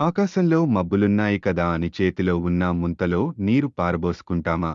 ఆకాశంలో మబ్బులున్నాయి కదా అని చేతిలో ఉన్న ముంతలో నీరు పారబోసుకుంటామా?